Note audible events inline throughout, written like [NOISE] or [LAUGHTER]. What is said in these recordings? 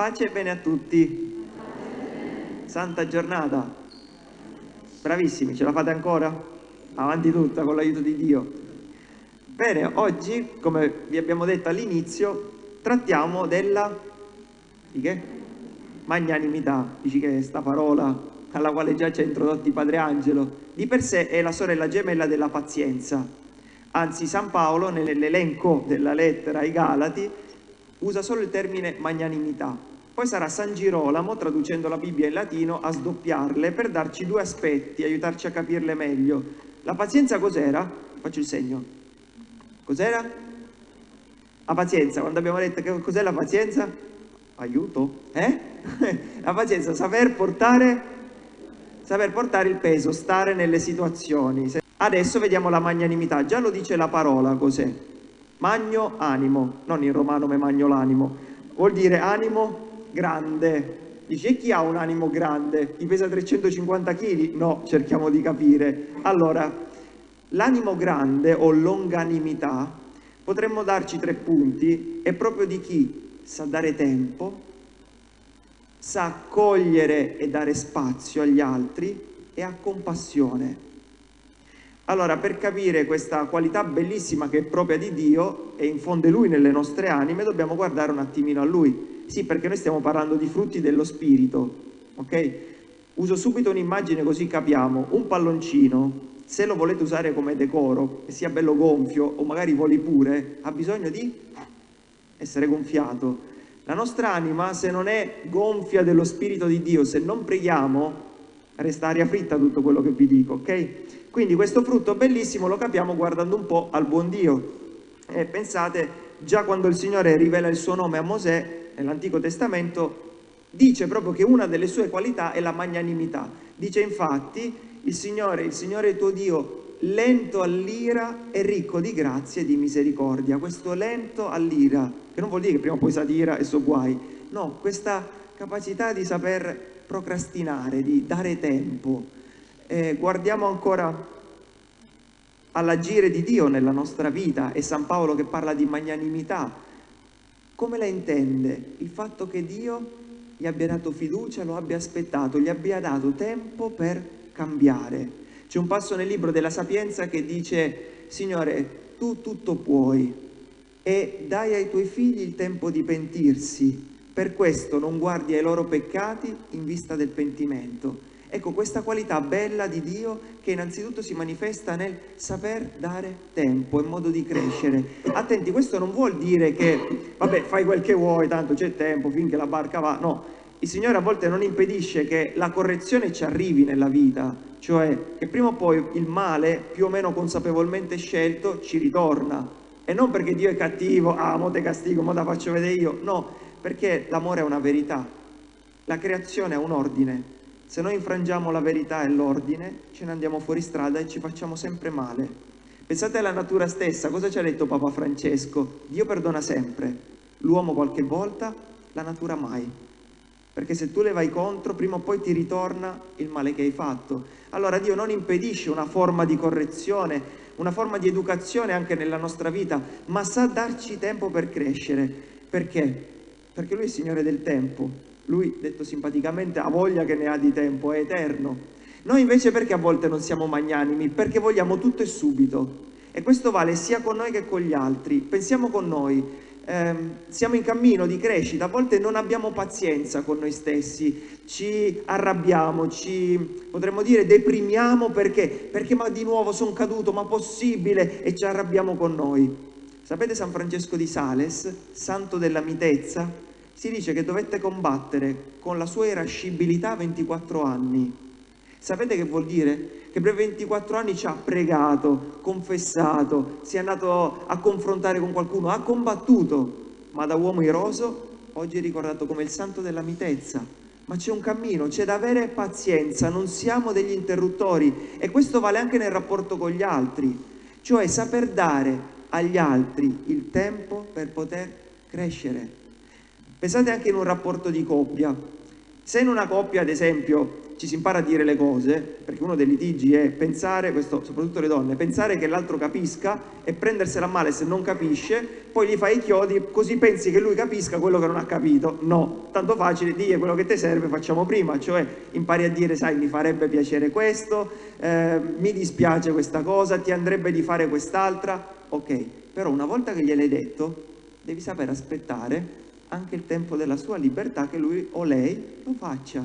Pace e bene a tutti. Santa giornata. Bravissimi, ce la fate ancora? Avanti tutta con l'aiuto di Dio. Bene, oggi, come vi abbiamo detto all'inizio, trattiamo della... di che? Magnanimità. Dici che sta parola alla quale già ci ha introdotti Padre Angelo, di per sé è la sorella gemella della pazienza. Anzi, San Paolo, nell'elenco della lettera ai Galati, usa solo il termine magnanimità. Poi sarà San Girolamo, traducendo la Bibbia in latino, a sdoppiarle per darci due aspetti, aiutarci a capirle meglio. La pazienza cos'era? Faccio il segno. Cos'era? La pazienza, quando abbiamo detto che cos'è la pazienza? Aiuto? Eh? [LAUGHS] la pazienza, saper portare, saper portare il peso, stare nelle situazioni. Adesso vediamo la magnanimità, già lo dice la parola cos'è. Magno animo, non in romano me magno l'animo, vuol dire animo grande. Dice, chi ha un animo grande? Chi pesa 350 kg? No, cerchiamo di capire. Allora, l'animo grande o longanimità, potremmo darci tre punti, è proprio di chi sa dare tempo, sa accogliere e dare spazio agli altri e ha compassione. Allora, per capire questa qualità bellissima che è propria di Dio e infonde Lui nelle nostre anime, dobbiamo guardare un attimino a Lui. Sì, perché noi stiamo parlando di frutti dello Spirito, ok? Uso subito un'immagine così capiamo. Un palloncino, se lo volete usare come decoro, e sia bello gonfio o magari voli pure, ha bisogno di essere gonfiato. La nostra anima, se non è gonfia dello Spirito di Dio, se non preghiamo, resta aria fritta tutto quello che vi dico, ok? Quindi questo frutto bellissimo lo capiamo guardando un po' al buon Dio. E pensate, già quando il Signore rivela il suo nome a Mosè, nell'Antico Testamento, dice proprio che una delle sue qualità è la magnanimità. Dice infatti, il Signore, il Signore tuo Dio, lento all'ira e ricco di grazia e di misericordia. Questo lento all'ira, che non vuol dire che prima o poi sa e so guai, no, questa capacità di saper procrastinare, di dare tempo, eh, guardiamo ancora all'agire di Dio nella nostra vita e San Paolo che parla di magnanimità, come la intende? Il fatto che Dio gli abbia dato fiducia, lo abbia aspettato, gli abbia dato tempo per cambiare. C'è un passo nel libro della Sapienza che dice, Signore, tu tutto puoi e dai ai tuoi figli il tempo di pentirsi, per questo non guardi ai loro peccati in vista del pentimento. Ecco, questa qualità bella di Dio che innanzitutto si manifesta nel saper dare tempo, in modo di crescere. Attenti, questo non vuol dire che, vabbè, fai quel che vuoi, tanto c'è tempo finché la barca va. No, il Signore a volte non impedisce che la correzione ci arrivi nella vita, cioè che prima o poi il male, più o meno consapevolmente scelto, ci ritorna. E non perché Dio è cattivo, ah, mo te castigo, mo te faccio vedere io. No, perché l'amore è una verità. La creazione è un ordine se noi infrangiamo la verità e l'ordine, ce ne andiamo fuori strada e ci facciamo sempre male. Pensate alla natura stessa, cosa ci ha detto Papa Francesco? Dio perdona sempre, l'uomo qualche volta, la natura mai. Perché se tu le vai contro, prima o poi ti ritorna il male che hai fatto. Allora Dio non impedisce una forma di correzione, una forma di educazione anche nella nostra vita, ma sa darci tempo per crescere. Perché? Perché Lui è il Signore del tempo, lui, detto simpaticamente, ha voglia che ne ha di tempo, è eterno. Noi invece perché a volte non siamo magnanimi? Perché vogliamo tutto e subito. E questo vale sia con noi che con gli altri. Pensiamo con noi, eh, siamo in cammino di crescita, a volte non abbiamo pazienza con noi stessi, ci arrabbiamo, ci potremmo dire deprimiamo perché? Perché ma di nuovo sono caduto, ma possibile? E ci arrabbiamo con noi. Sapete San Francesco di Sales, santo della mitezza? Si dice che dovette combattere con la sua irascibilità 24 anni. Sapete che vuol dire? Che per 24 anni ci ha pregato, confessato, si è andato a confrontare con qualcuno, ha combattuto, ma da uomo iroso oggi è ricordato come il santo della mitezza. Ma c'è un cammino, c'è da avere pazienza, non siamo degli interruttori e questo vale anche nel rapporto con gli altri, cioè saper dare agli altri il tempo per poter crescere. Pensate anche in un rapporto di coppia. Se in una coppia, ad esempio, ci si impara a dire le cose, perché uno dei litigi è pensare, questo soprattutto le donne, pensare che l'altro capisca e prendersela male se non capisce, poi gli fai i chiodi così pensi che lui capisca quello che non ha capito. No, tanto facile, dire quello che ti serve facciamo prima, cioè impari a dire sai mi farebbe piacere questo, eh, mi dispiace questa cosa, ti andrebbe di fare quest'altra, ok, però una volta che gliel'hai detto devi sapere aspettare anche il tempo della sua libertà che lui o lei lo faccia.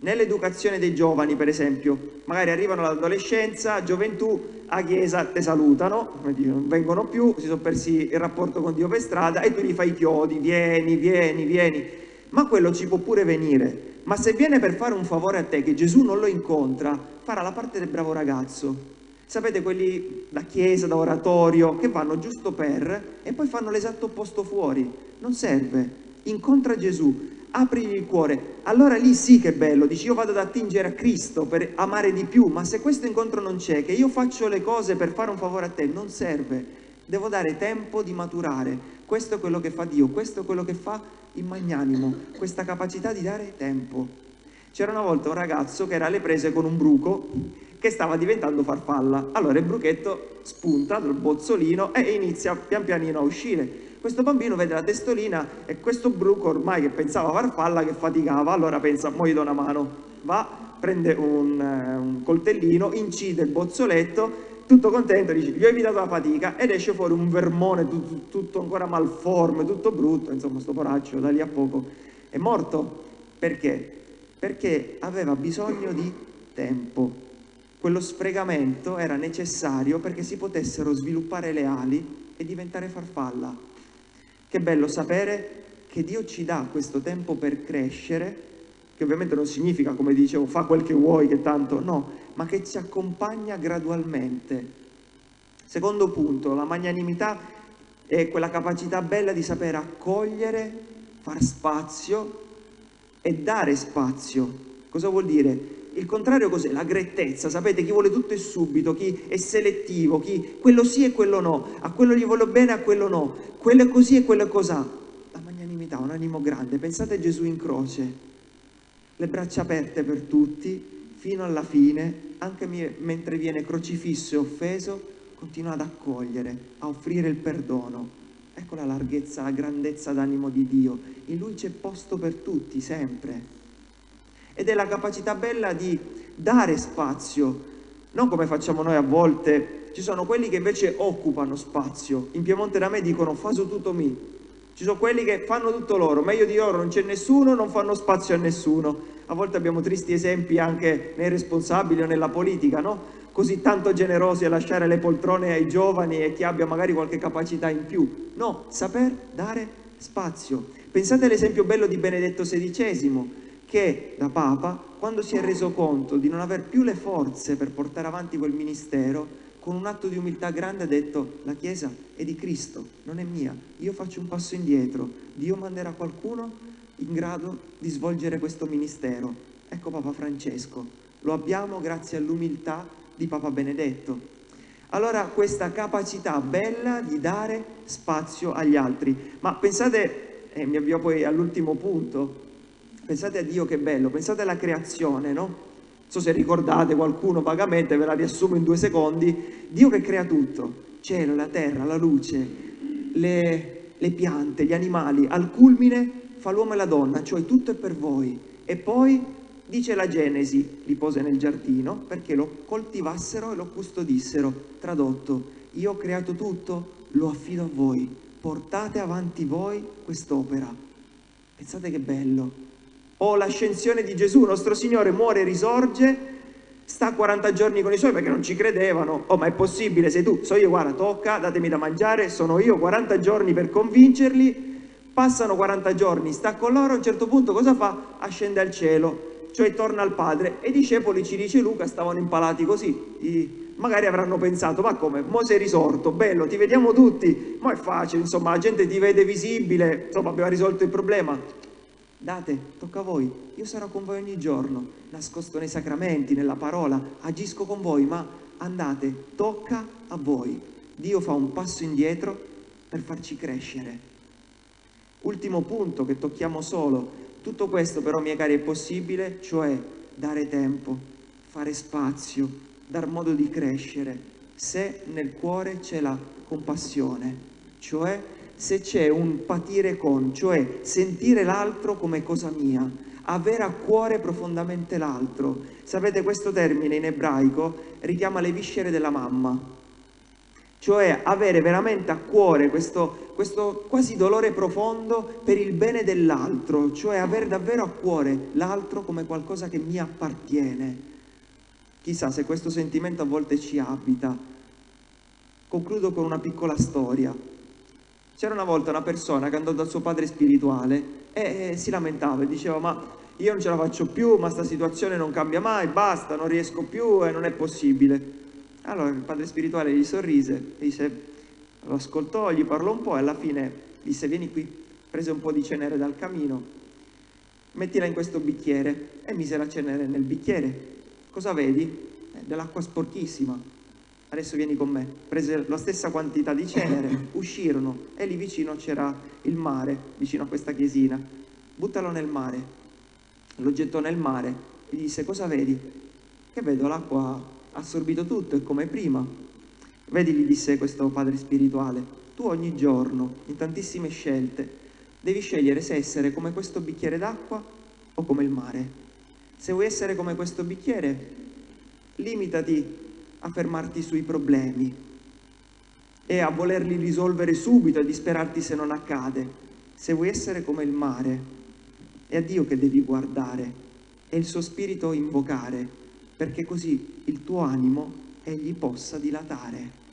Nell'educazione dei giovani, per esempio, magari arrivano all'adolescenza, gioventù, a chiesa te salutano, non vengono più, si sono persi il rapporto con Dio per strada e tu gli fai i chiodi, vieni, vieni, vieni. Ma quello ci può pure venire. Ma se viene per fare un favore a te, che Gesù non lo incontra, farà la parte del bravo ragazzo. Sapete quelli da chiesa, da oratorio, che vanno giusto per e poi fanno l'esatto opposto fuori. Non serve. Incontra Gesù, aprigli il cuore, allora lì sì che è bello, dici io vado ad attingere a Cristo per amare di più, ma se questo incontro non c'è, che io faccio le cose per fare un favore a te, non serve, devo dare tempo di maturare, questo è quello che fa Dio, questo è quello che fa il magnanimo, questa capacità di dare tempo. C'era una volta un ragazzo che era alle prese con un bruco che stava diventando farfalla, allora il bruchetto spunta dal bozzolino e inizia pian pianino a uscire, questo bambino vede la testolina e questo bruco ormai che pensava farfalla che faticava, allora pensa, mo gli do una mano, va, prende un, eh, un coltellino, incide il bozzoletto, tutto contento, dice, gli ho evitato la fatica ed esce fuori un vermone tutto, tutto ancora malforme, tutto brutto, insomma sto poraccio da lì a poco è morto. Perché? Perché aveva bisogno di tempo. Quello sfregamento era necessario perché si potessero sviluppare le ali e diventare farfalla. Che bello sapere che Dio ci dà questo tempo per crescere, che ovviamente non significa, come dicevo, fa quel che vuoi, che tanto no, ma che ci accompagna gradualmente. Secondo punto, la magnanimità è quella capacità bella di sapere accogliere, far spazio e dare spazio. Cosa vuol dire? Il contrario cos'è? La grettezza, sapete chi vuole tutto e subito, chi è selettivo, chi quello sì e quello no, a quello gli voglio bene, a quello no, quello è così e quello è cos'ha. La magnanimità, un animo grande, pensate a Gesù in croce, le braccia aperte per tutti, fino alla fine, anche mentre viene crocifisso e offeso, continua ad accogliere, a offrire il perdono. Ecco la larghezza, la grandezza d'animo di Dio. In Lui c'è posto per tutti, sempre ed è la capacità bella di dare spazio, non come facciamo noi a volte, ci sono quelli che invece occupano spazio, in Piemonte da me dicono faso tutto mi, ci sono quelli che fanno tutto loro, meglio di loro non c'è nessuno, non fanno spazio a nessuno, a volte abbiamo tristi esempi anche nei responsabili o nella politica, no? Così tanto generosi a lasciare le poltrone ai giovani e chi abbia magari qualche capacità in più, no, saper dare spazio. Pensate all'esempio bello di Benedetto XVI, che da Papa, quando si è reso conto di non aver più le forze per portare avanti quel ministero, con un atto di umiltà grande ha detto la Chiesa è di Cristo, non è mia, io faccio un passo indietro, Dio manderà qualcuno in grado di svolgere questo ministero. Ecco Papa Francesco, lo abbiamo grazie all'umiltà di Papa Benedetto. Allora questa capacità bella di dare spazio agli altri. Ma pensate, e mi avvio poi all'ultimo punto, Pensate a Dio che bello, pensate alla creazione, no? Non so se ricordate qualcuno vagamente, ve la riassumo in due secondi. Dio che crea tutto, cielo, la terra, la luce, le, le piante, gli animali, al culmine fa l'uomo e la donna, cioè tutto è per voi. E poi dice la Genesi, li pose nel giardino perché lo coltivassero e lo custodissero. Tradotto, io ho creato tutto, lo affido a voi, portate avanti voi quest'opera. Pensate che bello, o l'ascensione di Gesù, nostro Signore muore e risorge, sta 40 giorni con i suoi perché non ci credevano, oh ma è possibile, sei tu, so io, guarda, tocca, datemi da mangiare, sono io, 40 giorni per convincerli, passano 40 giorni, sta con loro, a un certo punto cosa fa? Ascende al cielo, cioè torna al Padre. E i discepoli, ci dice Luca, stavano impalati così, I, magari avranno pensato, ma come, mo sei risorto, bello, ti vediamo tutti, ma è facile, insomma, la gente ti vede visibile, insomma, abbiamo risolto il problema, Date, tocca a voi, io sarò con voi ogni giorno, nascosto nei sacramenti, nella parola, agisco con voi, ma andate, tocca a voi. Dio fa un passo indietro per farci crescere. Ultimo punto che tocchiamo solo, Tutto questo però, miei cari, è possibile, cioè dare tempo, fare spazio, dar modo di crescere, se nel cuore c'è la compassione, cioè se c'è un patire con, cioè sentire l'altro come cosa mia, avere a cuore profondamente l'altro. Sapete, questo termine in ebraico richiama le viscere della mamma, cioè avere veramente a cuore questo, questo quasi dolore profondo per il bene dell'altro, cioè avere davvero a cuore l'altro come qualcosa che mi appartiene. Chissà se questo sentimento a volte ci abita. Concludo con una piccola storia. C'era una volta una persona che andò dal suo padre spirituale e, e si lamentava e diceva ma io non ce la faccio più, ma sta situazione non cambia mai, basta, non riesco più e non è possibile. Allora il padre spirituale gli sorrise, disse, lo ascoltò, gli parlò un po' e alla fine disse vieni qui, prese un po' di cenere dal camino, mettila in questo bicchiere e mise la cenere nel bicchiere. Cosa vedi? Eh, dell'acqua sporchissima. Adesso vieni con me. Prese la stessa quantità di cenere, [LAUGHS] uscirono e lì vicino c'era il mare, vicino a questa chiesina. Buttalo nel mare. Lo gettò nel mare. Gli disse cosa vedi? Che vedo l'acqua assorbito tutto, è come prima. Vedi, gli disse questo padre spirituale, tu ogni giorno, in tantissime scelte, devi scegliere se essere come questo bicchiere d'acqua o come il mare. Se vuoi essere come questo bicchiere, limitati a fermarti sui problemi e a volerli risolvere subito, a disperarti se non accade. Se vuoi essere come il mare, è a Dio che devi guardare e il suo spirito invocare perché così il tuo animo egli possa dilatare.